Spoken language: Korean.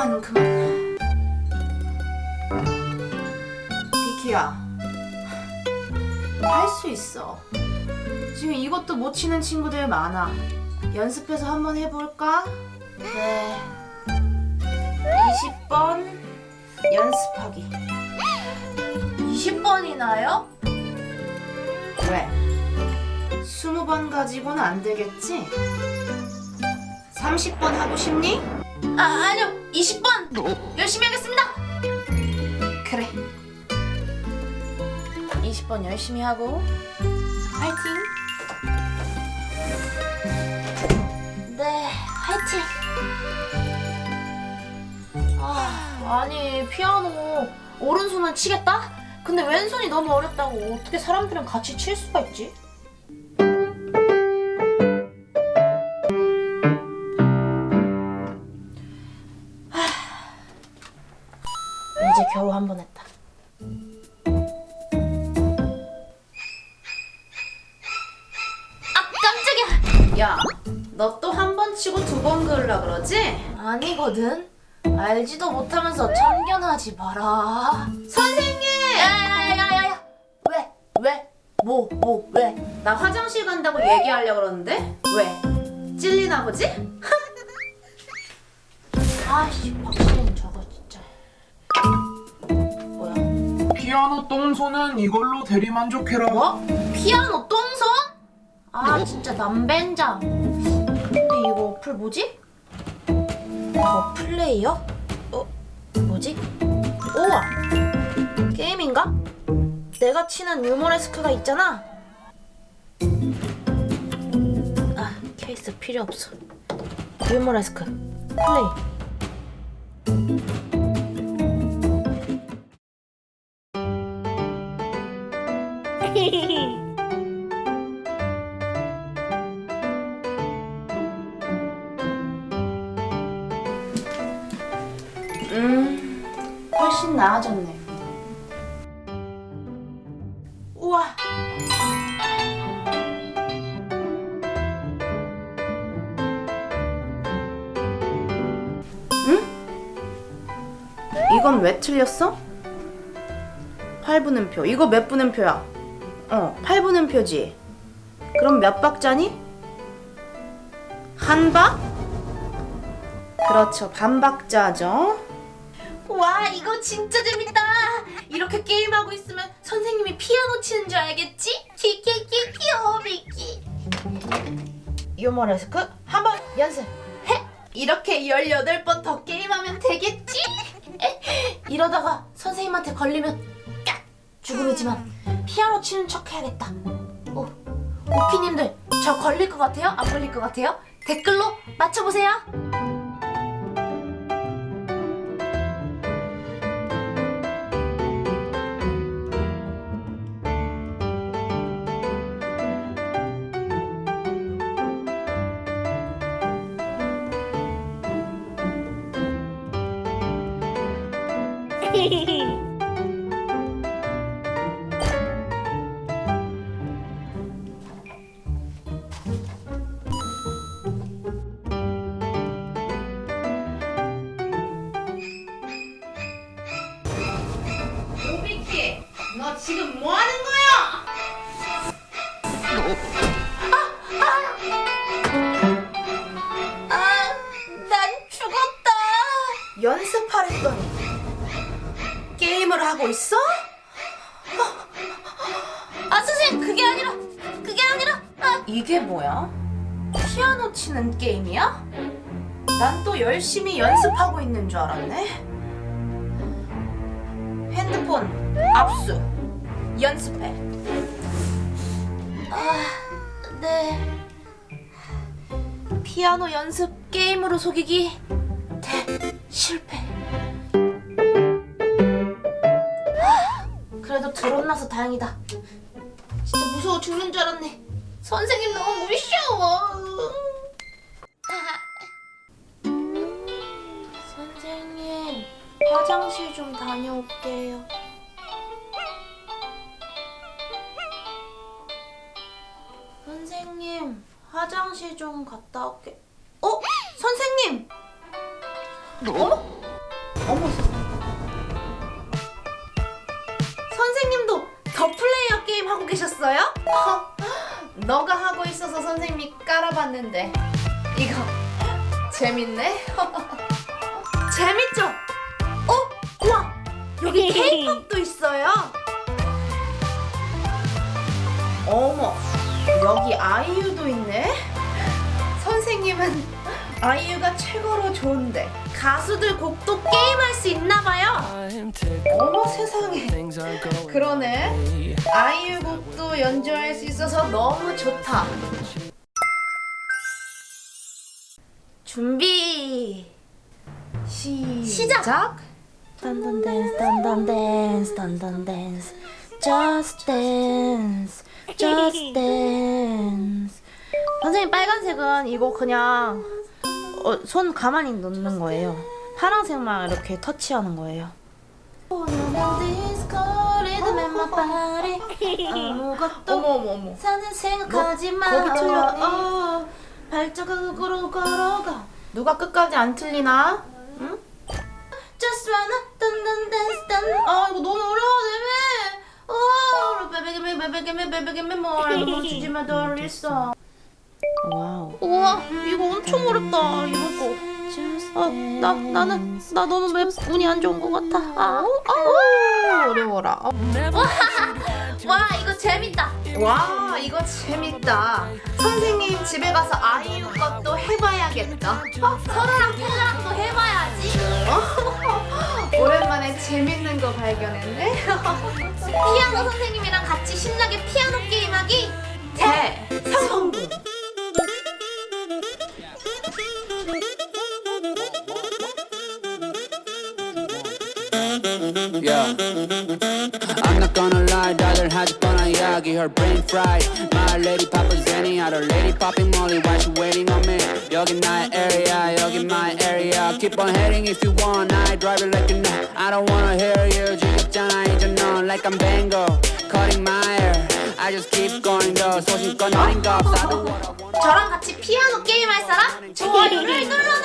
그만 그만 비키야 할 수 있어 지금 이것도 못 치는 친구들 많아 연습해서 한번 해볼까? 네 20번 연습하기 20번이나요? 왜? 20번 가지고는 안 되겠지? 30번 하고 싶니? 아, 아니요. 20번! 열심히 하겠습니다! 그래. 20번 열심히 하고, 화이팅! 네, 화이팅! 아, 아니, 피아노 오른손은 치겠다? 근데 왼손이 너무 어렵다고 어떻게 사람들이랑 같이 칠 수가 있지? 이제 겨우 한 번 했다. 아 깜짝이야! 야, 너 또 한 번 치고 두 번 그으려 그러지? 아니거든. 알지도 못하면서 참견하지 마라. 선생님! 야야야야야! 왜? 왜? 뭐? 뭐? 왜? 나 화장실 간다고 얘기하려 그러는데? 왜? 찔리나 보지? 아씨, 박수는 저거 피아노 똥손은 이걸로 대리만족해라. 뭐? 피아노 똥손? 아 진짜 남벤장 근데 이거 어플 뭐지? 더 플레이어? 어? 뭐지? 우와 게임인가? 내가 치는 유머레스크가 있잖아 아 케이스 필요 없어 유머레스크 플레이 음, 훨씬 나아졌네. 우와. 응? 이건 왜 틀렸어? 8분음표. 이거 몇 분음표야? 어, 8분음표지. 그럼 몇 박자니? 한 박? 그렇죠. 반 박자죠. 와, 이거 진짜 재밌다. 이렇게 게임하고 있으면 선생님이 피아노 치는 줄 알겠지? 키키키 귀여워, 미키. 유머레스크 한 번 연습. 해. 이렇게 18번 더 게임하면 되겠지? 이러다가 선생님한테 걸리면 깍! 죽음이지만 피아노 치는 척 해야겠다. 오, 오키님들 저 걸릴 것 같아요? 안 걸릴 것 같아요? 댓글로 맞춰보세요. 오 게임을 하고 있어? 아, 선생님, 그게 아니라, 그게 아니라, 아. 이게 뭐야? 피아노 치는 게임이야? 난 또 열심히 연습하고 있는 줄 알았네. 핸드폰 압수 연습해. 아, 네. 피아노 연습 게임으로 속이기 대 실패. 그래도 드러나서 다행이다. 진짜 무서워 죽는 줄 알았네. 선생님 너무 무서워. 선생님 화장실 좀 다녀올게요. 선생님 화장실 좀 갔다 올게. 어? 선생님! 어머? 어머 하고 계셨어요? 허, 너가 하고 있어서 선생님이 깔아봤는데. 이거 재밌네. 재밌죠? 어? 와 여기 케이팝도 있어요. 어머 여기 아이유도 있네. 선생님은 아이유가 최고로 좋은데 가수들 곡도 게임할 수 있나봐요. 어머 세상에. 그러네. 아이유 연주할 수 있어서 너무 좋다. 준비! 시, 시작! dun dun dance dun dun dance dun dun dance. Just dance just dance. 선생님 빨간색은 이거 그냥 어, 손 가만히 놓는 거예요. 파란색만 이렇게 터치하는 거예요 아무것도 어머 어머 어머. 사는 생각하지 마 거기 틀려. 어, 발자국으로 걸어가. 누가 끝까지 안 틀리나? 응? Just wanna dun dun dance dun. 아 이거 너무 어려워 내매. 어 베베게메 베베게메 베베게메 뭘 멈추지마 돌리어. 와우. 우와 이거 엄청 어렵다 이거 거 아나 나는 나 너무 매, 운이 안 좋은 것 같아? 아, 아 어려워라. 아, 와 이거 재밌다. 와 이거 재밌다. 선생님 집에 가서 아이유 것도 해봐야겠다. 어? 서로랑 텔라랑도 해봐야지. 오랜만에 재밌는 거 발견했네. 피아노 선생님이랑 같이 신나게 피아노 게임하기 I'm not gonna lie, 다들 하지 뻔한 이야기 Her brain fried My lady papa Zenny Other lady popping molly Why she waiting on me 여긴 나의 area 여긴 my area Keep on heading if you want I drive it like you know I don't wanna hear you 지겹잖아 이제 넌 Like I'm Bango Cutting my hair I just keep going though 소신껏 어린 거 없어 I do what I want 저랑 같이 피아노 게임 할 사람? 좋아요를 눌러주세요